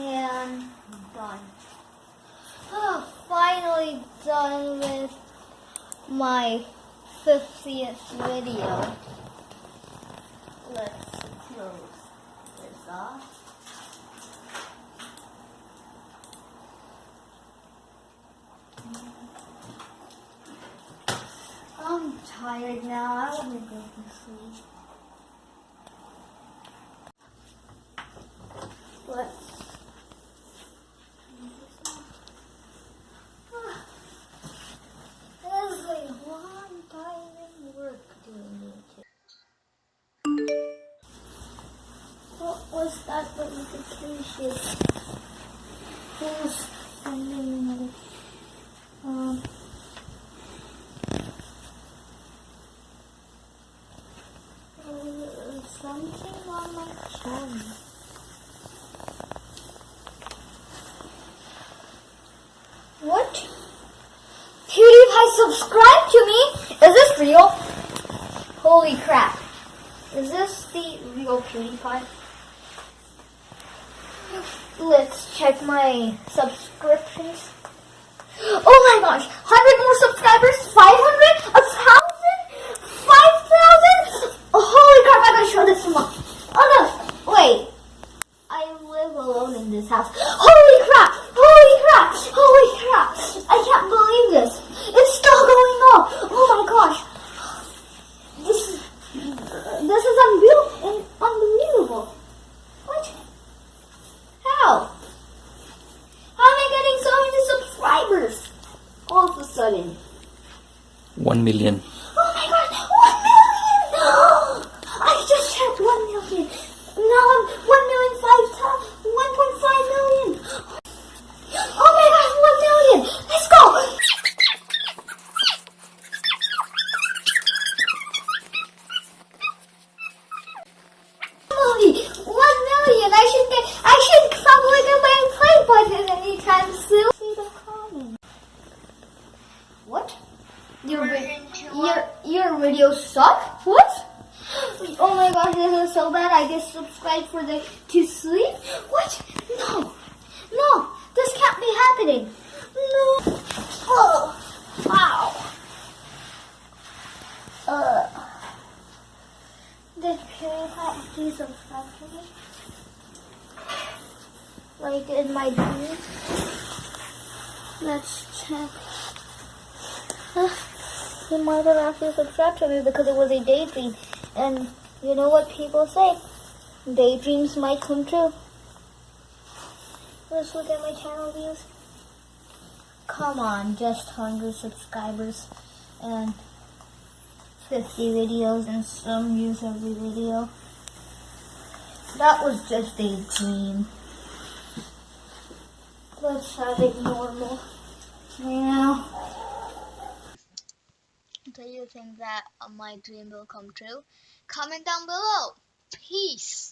And done. Oh, finally done with my 50th video. Let's close this off. I'm tired now. I want to go to sleep. Was that notification? Who's sending? Um. uh, Something on my phone. What? PewDiePie subscribe to me? Is this real? Holy crap. Is this the real PewDiePie? Let's check my subscriptions. Oh my gosh! 100 more subscribers? 500? A thousand? 5,000? Oh, holy crap, I gotta show this to mom. Oh no! Wait. I live alone in this house. Holy crap! Holy crap! Holy crap! I can't believe this. It's still going up. Oh my gosh. This is this is unreal and unbelievable. What? How? How am I getting so many subscribers? All of a sudden. 1 million. Oh my god, one million! I just hit one million. Now I'm one million five times, one point five million. Oh my god, one million! Let's go! Emily, One million! I should get, I should probably get my play button anytime soon. See the comment. What? Your, vi- your, your videos suck? What? Oh my gosh, this is so bad. I just subscribed for the to sleep. What? No, no, this can't be happening. No. Oh, wow. Uh, did PewDiePie actually subscribe to me? Like in my dreams? Let's check. He might have actually subscribed to me because it was a daydream. And you know what people say? Daydreams might come true. Let's look at my channel views. Come on, just 100 subscribers and 50 videos and some views every video. That was just a dream. Let's have it normal. Now. Think that my dream will come true? Comment down below. Peace.